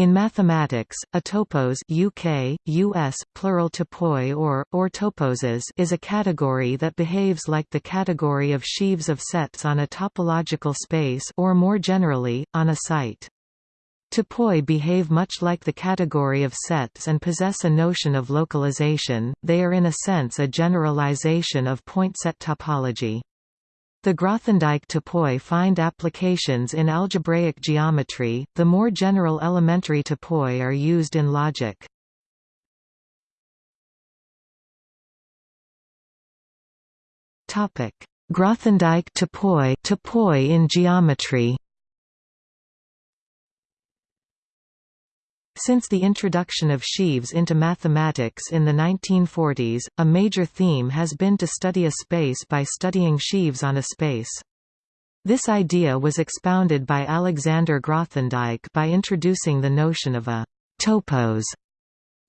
In mathematics, a topos UK, US, plural topoi or, or toposes is a category that behaves like the category of sheaves of sets on a topological space or more generally, on a site. Topoi behave much like the category of sets and possess a notion of localization, they are in a sense a generalization of point set topology. The Grothendieck topoi find applications in algebraic geometry, the more general elementary topoi are used in logic. Grothendieck topoi, topoi in geometry Since the introduction of sheaves into mathematics in the 1940s, a major theme has been to study a space by studying sheaves on a space. This idea was expounded by Alexander Grothendieck by introducing the notion of a topos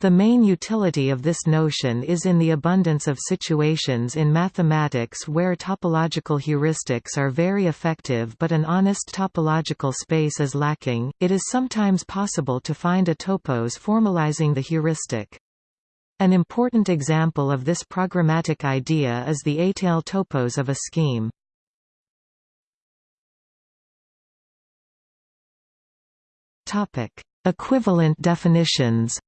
the main utility of this notion is in the abundance of situations in mathematics where topological heuristics are very effective but an honest topological space is lacking, it is sometimes possible to find a topos formalizing the heuristic. An important example of this programmatic idea is the étale topos of a scheme. Equivalent definitions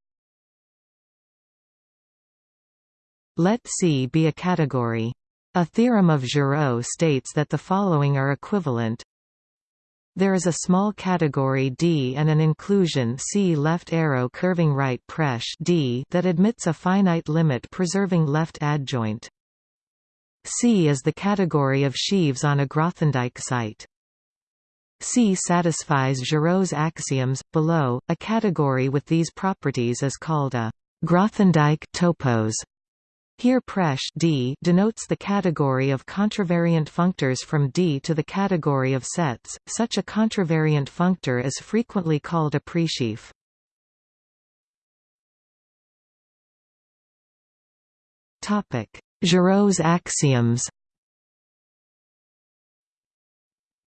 Let C be a category. A theorem of Giraud states that the following are equivalent. There is a small category D and an inclusion C left arrow curving right presh D that admits a finite limit preserving left adjoint. C is the category of sheaves on a Grothendieck site. C satisfies Giraud's axioms. Below, a category with these properties is called a Grothendieck topos. Here presh D denotes the category of contravariant functors from D to the category of sets. Such a contravariant functor is frequently called a presheaf. Topic: Giraud's axioms.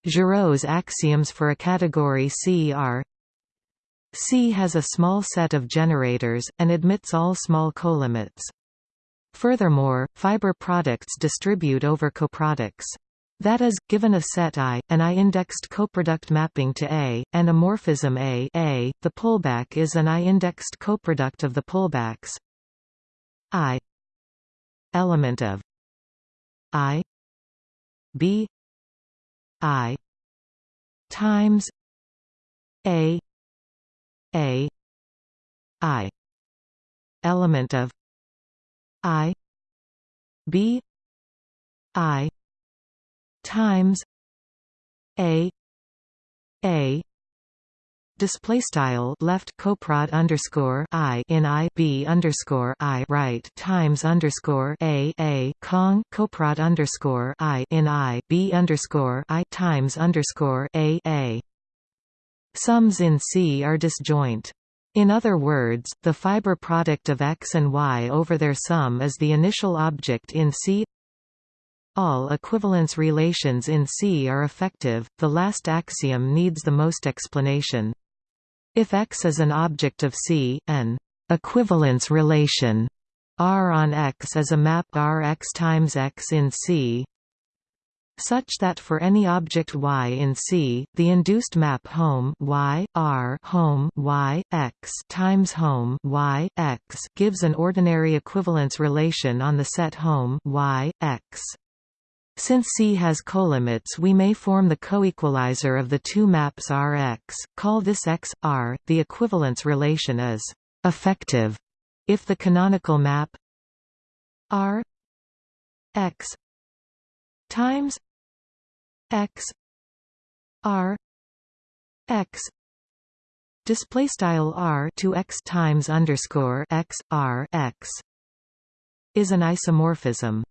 Giraud's axioms for a category C are C has a small set of generators, and admits all small colimits. Furthermore, fiber products distribute over coproducts. That is, given a set I, an I-indexed coproduct mapping to A, and a morphism A, A the pullback is an I-indexed coproduct of the pullbacks I element of I B I times A A I element of I B I times A A display style left coprod underscore i in i b underscore i right times underscore a a cong coprod underscore i in i b underscore i times underscore a a sums in C are disjoint. In other words, the fiber product of X and Y over their sum is the initial object in C. All equivalence relations in C are effective, the last axiom needs the most explanation. If X is an object of C, an equivalence relation R on X is a map R x times X in C, such that for any object y in C, the induced map home y r home y x times home y x gives an ordinary equivalence relation on the set home y x. Since C has colimits we may form the coequalizer of the two maps Rx, call this X, R, the equivalence relation is effective if the canonical map R X times x r x display style r to x times underscore x r x is an isomorphism.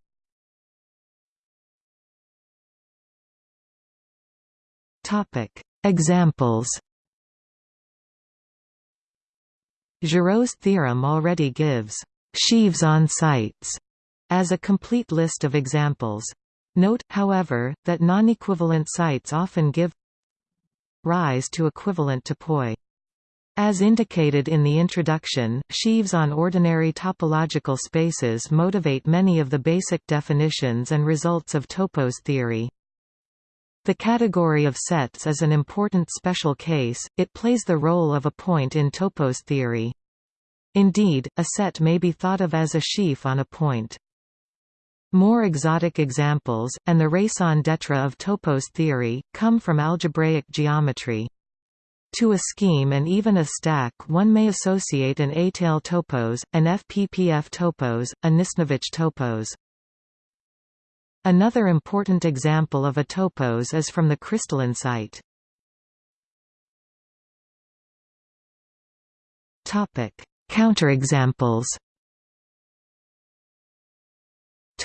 Topic Examples Giraud's theorem already gives sheaves on sites as a complete list of examples. Note, however, that non-equivalent sites often give rise to equivalent topoi. As indicated in the introduction, sheaves on ordinary topological spaces motivate many of the basic definitions and results of topos theory. The category of sets is an important special case, it plays the role of a point in topos theory. Indeed, a set may be thought of as a sheaf on a point. More exotic examples, and the raison d'etre of topos theory, come from algebraic geometry. To a scheme and even a stack one may associate an étale topos, an FPPF topos, a Nisnevich topos. Another important example of a topos is from the crystalline site. Counterexamples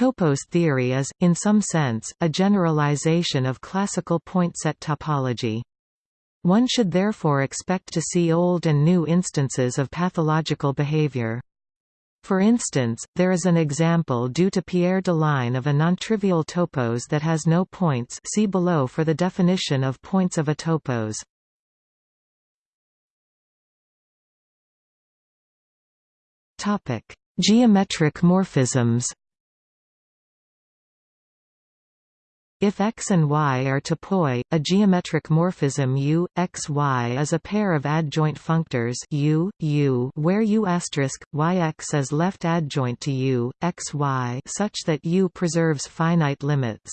Topos theory is, in some sense, a generalization of classical point set topology. One should therefore expect to see old and new instances of pathological behavior. For instance, there is an example due to Pierre Deligne of a nontrivial topos that has no points see below for the definition of points of a topos. Geometric morphisms If x and y are topoi, a geometric morphism U, x, y is a pair of adjoint functors U, U where U asterisk, yx is left adjoint to U, x, y such that U preserves finite limits.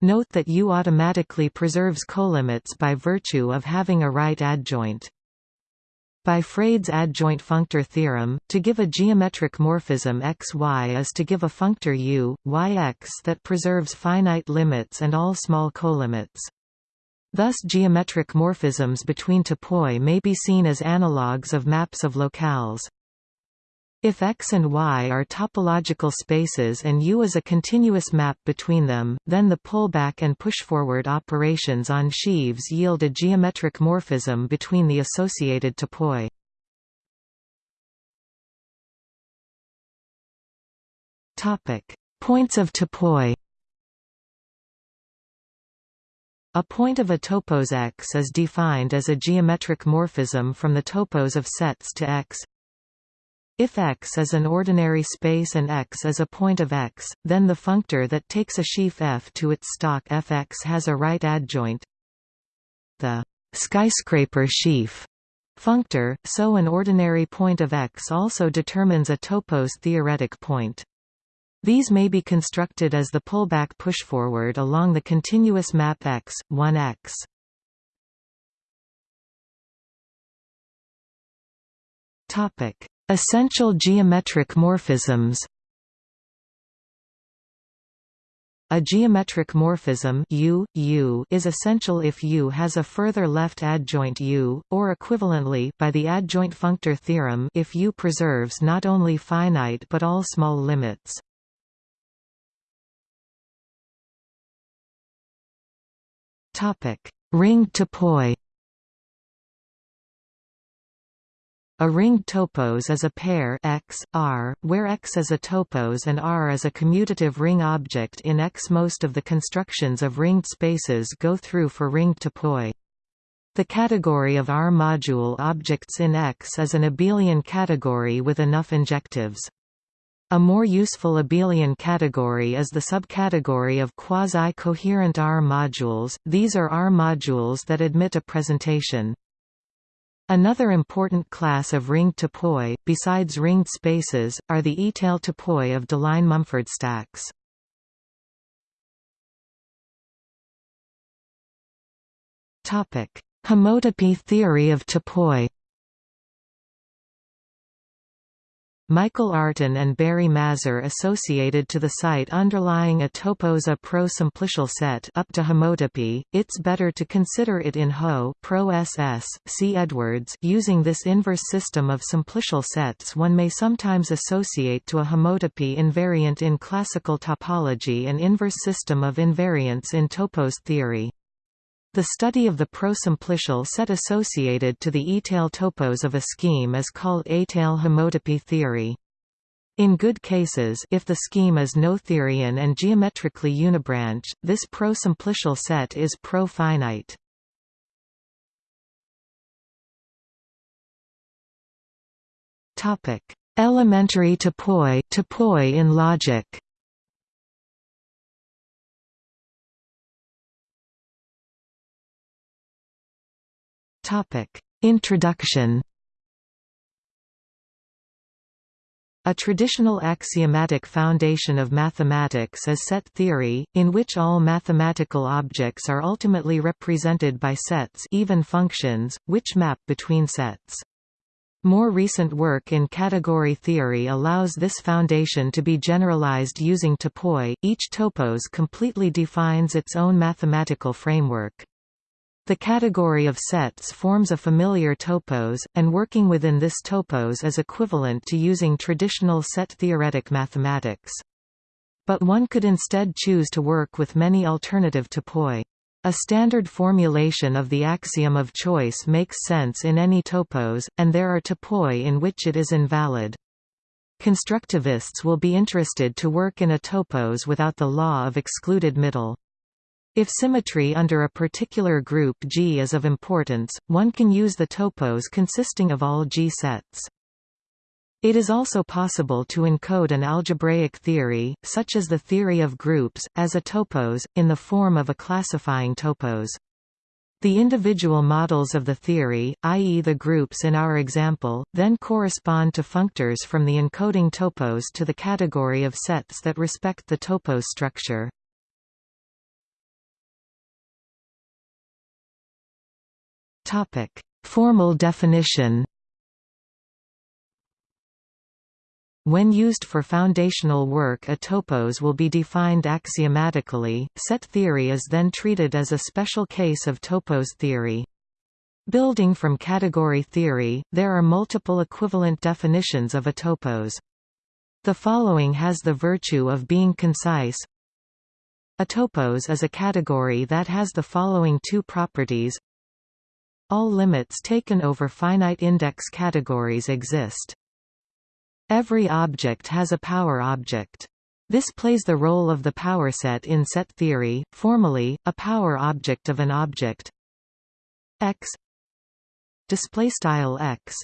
Note that U automatically preserves colimits by virtue of having a right adjoint. By Freyd's adjoint functor theorem, to give a geometric morphism xy is to give a functor u, yx that preserves finite limits and all small colimits. Thus geometric morphisms between topoi may be seen as analogues of maps of locales. If X and Y are topological spaces and U is a continuous map between them, then the pullback and pushforward operations on sheaves yield a geometric morphism between the associated topoi. Points of topoi A point of a topos X is defined as a geometric morphism from the topos of sets to X if X is an ordinary space and X is a point of X, then the functor that takes a sheaf F to its stalk Fx has a right adjoint. The skyscraper sheaf functor, so an ordinary point of X also determines a topos theoretic point. These may be constructed as the pullback pushforward along the continuous map X, 1x. Topic: Essential geometric morphisms A geometric morphism U, U is essential if U has a further left adjoint U, or equivalently by the adjoint functor theorem if U preserves not only finite but all small limits. Ring topoi A ringed topos is a pair X, R, where X is a topos and R is a commutative ring object in X. Most of the constructions of ringed spaces go through for ringed topoi. The category of R-module objects in X is an abelian category with enough injectives. A more useful abelian category is the subcategory of quasi-coherent R-modules, these are R-modules that admit a presentation. Another important class of ringed topoi, besides ringed spaces, are the étale topoi of Deligne-Mumford stacks. Homotopy theory of topoi Michael Artin and Barry Mazur associated to the site underlying a topos a pro-simplicial set up to homotopy, it's better to consider it in Ho pro SS, C. Edwards using this inverse system of simplicial sets one may sometimes associate to a homotopy invariant in classical topology and inverse system of invariants in topos theory. The study of the prosimplicial set associated to the étale topos of a scheme is called étale homotopy theory. In good cases if the scheme is noetherian and geometrically unibranch, this prosimplicial set is pro-finite. Elementary topoi, topoi in logic. Introduction. A traditional axiomatic foundation of mathematics is set theory, in which all mathematical objects are ultimately represented by sets even functions, which map between sets. More recent work in category theory allows this foundation to be generalized using topoi. Each topos completely defines its own mathematical framework. The category of sets forms a familiar topos, and working within this topos is equivalent to using traditional set-theoretic mathematics. But one could instead choose to work with many alternative topoi. A standard formulation of the axiom of choice makes sense in any topos, and there are topoi in which it is invalid. Constructivists will be interested to work in a topos without the law of excluded middle. If symmetry under a particular group G is of importance, one can use the topos consisting of all G sets. It is also possible to encode an algebraic theory, such as the theory of groups, as a topos, in the form of a classifying topos. The individual models of the theory, i.e. the groups in our example, then correspond to functors from the encoding topos to the category of sets that respect the topos structure. Formal definition When used for foundational work a topos will be defined axiomatically, set theory is then treated as a special case of topos theory. Building from category theory, there are multiple equivalent definitions of a topos. The following has the virtue of being concise. A topos is a category that has the following two properties. All limits taken over finite index categories exist. Every object has a power object. This plays the role of the power set in set theory. Formally, a power object of an object x display style x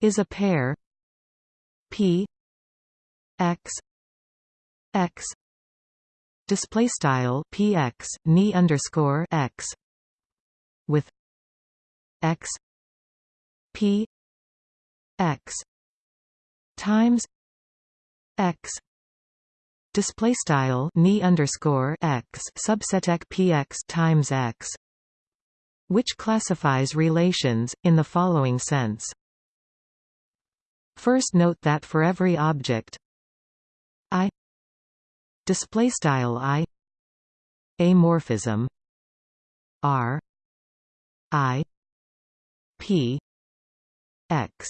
is a pair p x x display style px ni underscore x x p x times x display style ni underscore x subset px times x which classifies relations in the following sense. First note that for every object i display style i a morphism r i p x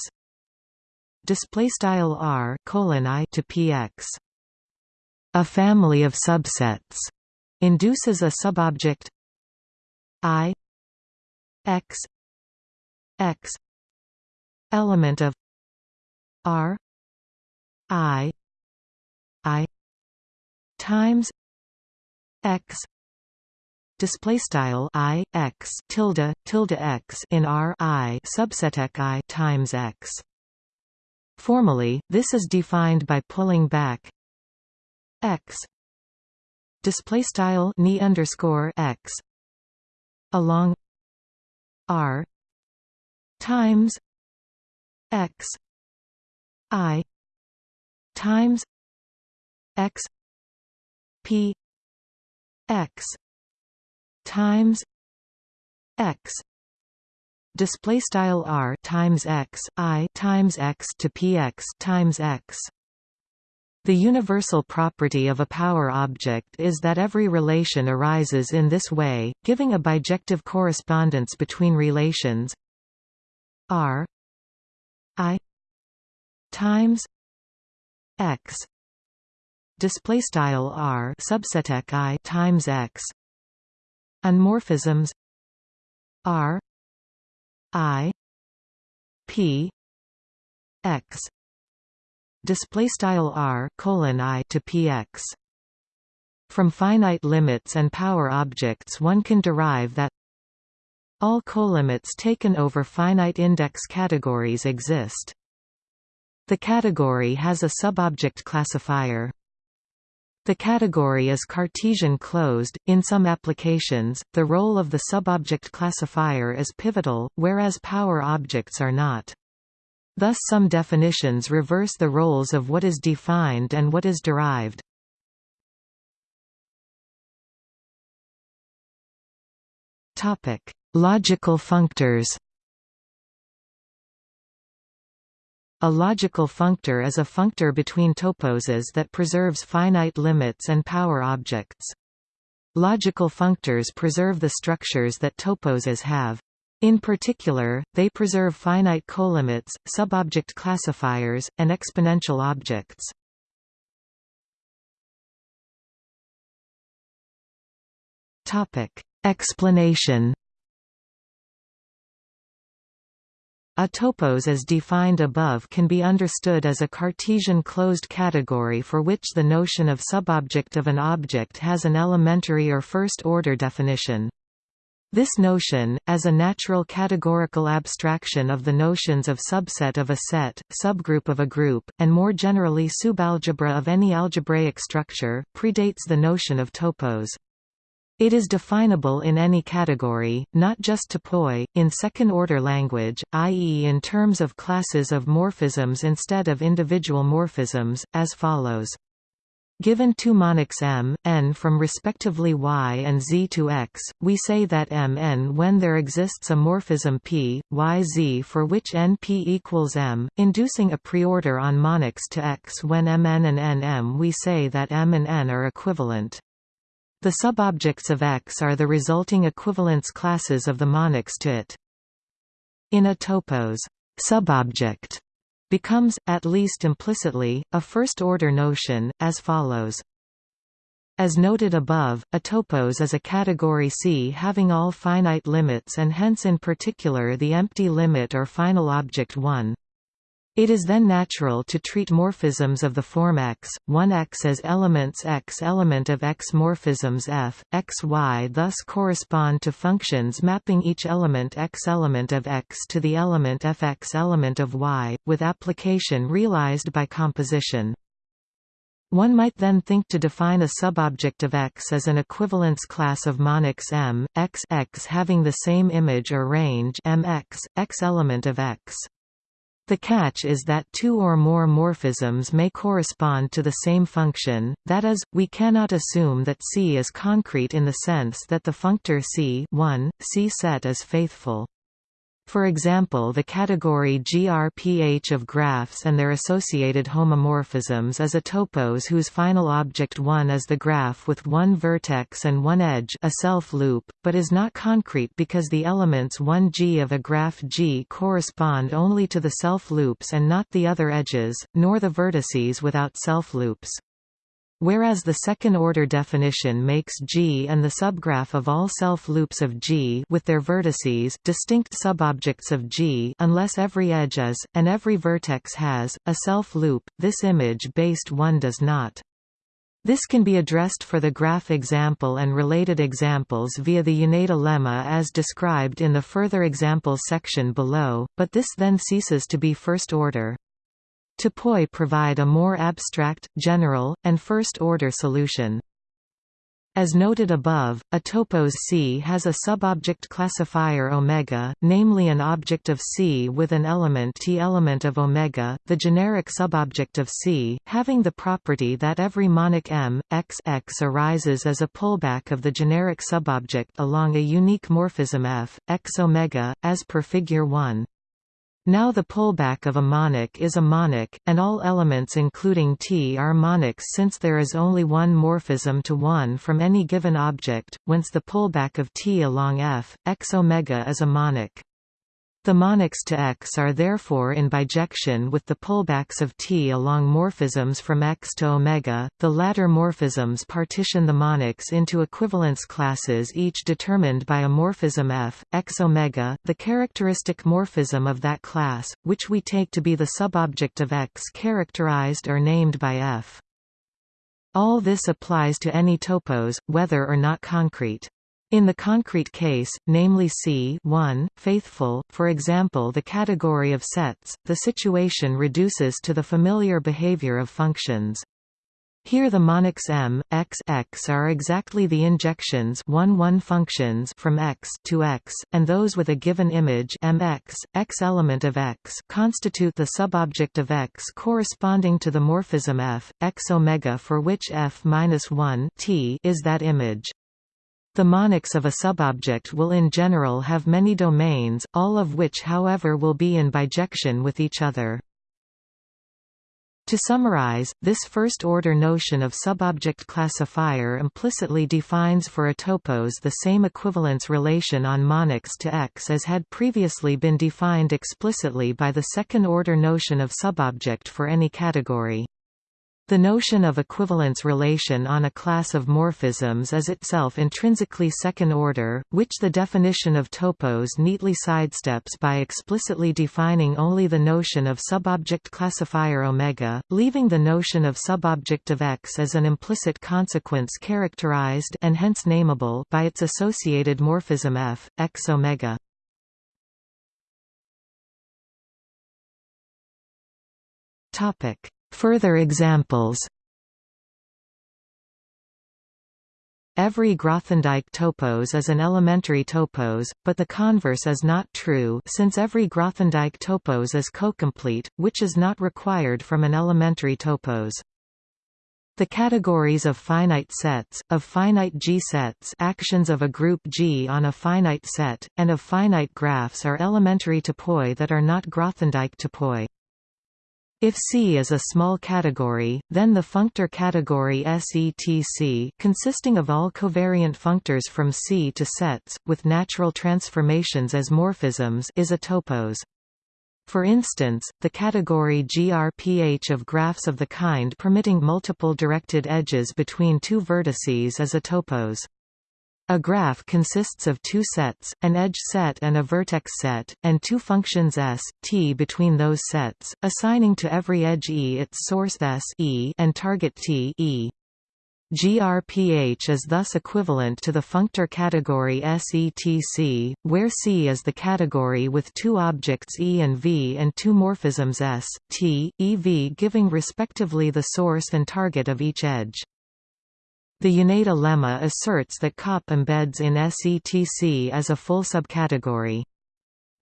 display style r colon i to px. A family of subsets induces a subobject i x x element of r i i times x display style i x tilde tilde x in r i subset i times x. Formally, this is defined by pulling back x. Display style ni underscore x along r times x i times x p x times x. Display style r times x i times x to px times x. The universal property of a power object is that every relation arises in this way, giving a bijective correspondence between relations r i times x. Display style r subset i times x and morphisms r I P X display style R colon I to PX from finite limits and power objects one can derive that all colimits taken over finite index categories exist The category has a subobject classifier. The category is Cartesian closed. In some applications, the role of the subobject classifier is pivotal, whereas power objects are not. Thus some definitions reverse the roles of what is defined and what is derived. Topic: Logical functors. A logical functor is a functor between toposes that preserves finite limits and power objects. Logical functors preserve the structures that toposes have. In particular, they preserve finite colimits, subobject classifiers, and exponential objects. Explanation A topos as defined above can be understood as a Cartesian closed category for which the notion of subobject of an object has an elementary or first-order definition. This notion, as a natural categorical abstraction of the notions of subset of a set, subgroup of a group, and more generally subalgebra of any algebraic structure, predates the notion of topos. It is definable in any category, not just topoi, in second-order language, i.e. in terms of classes of morphisms instead of individual morphisms, as follows. Given two monics m, n from respectively y and z to x, we say that m n when there exists a morphism p, y z for which n p equals m, inducing a preorder on monics to x when m n and n m we say that m and n are equivalent. The subobjects of X are the resulting equivalence classes of the monics to it. In a topos, subobject becomes, at least implicitly, a first-order notion, as follows. As noted above, a topos is a category C having all finite limits and hence in particular the empty limit or final object 1. It is then natural to treat morphisms of the form X, 1X as elements X element of X morphisms F, X Y thus correspond to functions mapping each element X element of X to the element Fx element of Y, with application realized by composition. One might then think to define a subobject of X as an equivalence class of monics M, X, X having the same image or range Mx, X element of X. The catch is that two or more morphisms may correspond to the same function, that is, we cannot assume that C is concrete in the sense that the functor C 1, C set is faithful. For example the category GRPH of graphs and their associated homomorphisms is a topos whose final object 1 is the graph with one vertex and one edge a self-loop, but is not concrete because the elements 1G of a graph G correspond only to the self-loops and not the other edges, nor the vertices without self-loops. Whereas the second-order definition makes G and the subgraph of all self-loops of G with their vertices distinct subobjects of G unless every edge is, and every vertex has, a self-loop, this image-based one does not. This can be addressed for the graph example and related examples via the Yoneda lemma as described in the further examples section below, but this then ceases to be first order. Topoi provide a more abstract, general, and first-order solution. As noted above, a topos C has a subobject classifier omega, namely an object of C with an element T element of omega, the generic subobject of C, having the property that every monic M, X, X arises as a pullback of the generic subobject along a unique morphism F, X omega, as per figure 1. Now the pullback of a monic is a monic, and all elements including T are monics since there is only one morphism to one from any given object, whence the pullback of T along F, x omega is a monic. The monics to X are therefore in bijection with the pullbacks of T along morphisms from X to omega. The latter morphisms partition the monics into equivalence classes each determined by a morphism F, X omega, the characteristic morphism of that class, which we take to be the subobject of X characterized or named by F. All this applies to any topos, whether or not concrete. In the concrete case, namely C 1, faithful, for example the category of sets, the situation reduces to the familiar behavior of functions. Here the monics m, x, x are exactly the injections 1 1 functions from x to x, and those with a given image mx, x element of x constitute the subobject of x corresponding to the morphism f, x omega for which f minus 1 t is that image. The monics of a subobject will in general have many domains, all of which however will be in bijection with each other. To summarize, this first-order notion of subobject classifier implicitly defines for a topos the same equivalence relation on monics to X as had previously been defined explicitly by the second-order notion of subobject for any category. The notion of equivalence relation on a class of morphisms is itself intrinsically second-order, which the definition of topos neatly sidesteps by explicitly defining only the notion of subobject classifier omega, leaving the notion of subobject of X as an implicit consequence characterized and hence nameable by its associated morphism F, X omega. Topic Further examples Every Grothendieck topos is an elementary topos, but the converse is not true since every Grothendieck topos is cocomplete, which is not required from an elementary topos. The categories of finite sets, of finite G-sets actions of a group G on a finite set, and of finite graphs are elementary topoi that are not Grothendieck topoi. If C is a small category, then the functor category SETC consisting of all covariant functors from C to sets, with natural transformations as morphisms is a topos. For instance, the category GRPH of graphs of the kind permitting multiple directed edges between two vertices is a topos. A graph consists of two sets, an edge set and a vertex set, and two functions s, t between those sets, assigning to every edge E its source s e and target t e. GRPH is thus equivalent to the functor category SETC, where C is the category with two objects E and V and two morphisms S, T, EV giving respectively the source and target of each edge. The Yoneda lemma asserts that COP embeds in SETC as a full subcategory.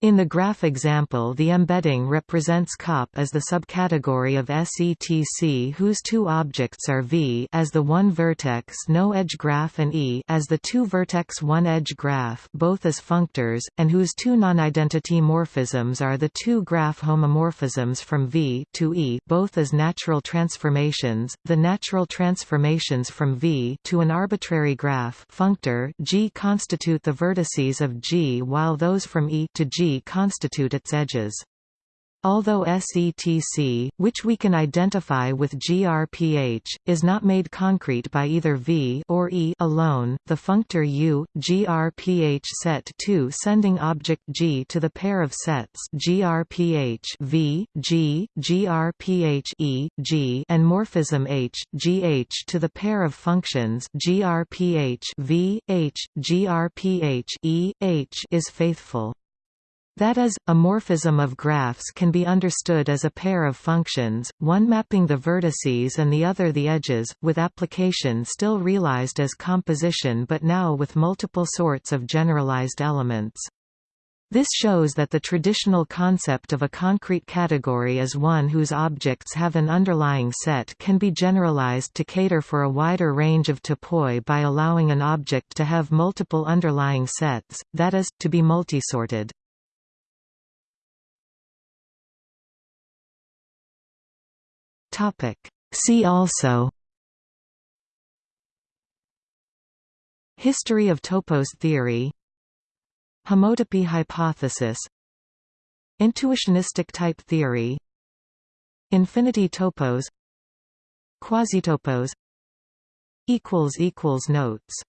In the graph example the embedding represents COP as the subcategory of SETC whose two objects are V as the one-vertex no-edge graph and E as the two-vertex one-edge graph both as functors, and whose two non-identity morphisms are the two graph homomorphisms from V to E both as natural transformations. The natural transformations from V to an arbitrary graph functor G constitute the vertices of G while those from E to G constitute its edges. Although SETC, which we can identify with GRPH, is not made concrete by either V or E alone, the functor U, GRPH set 2 sending object G to the pair of sets GRPH v, G, GRPH e, G and morphism H, GH to the pair of functions GRPH v, H, GRPH e, H is faithful. That is, a morphism of graphs can be understood as a pair of functions, one mapping the vertices and the other the edges, with application still realized as composition but now with multiple sorts of generalized elements. This shows that the traditional concept of a concrete category as one whose objects have an underlying set can be generalized to cater for a wider range of topoi by allowing an object to have multiple underlying sets, that is, to be multisorted. Topic. See also History of topos theory Homotopy hypothesis Intuitionistic type theory Infinity topos Quasitopos Notes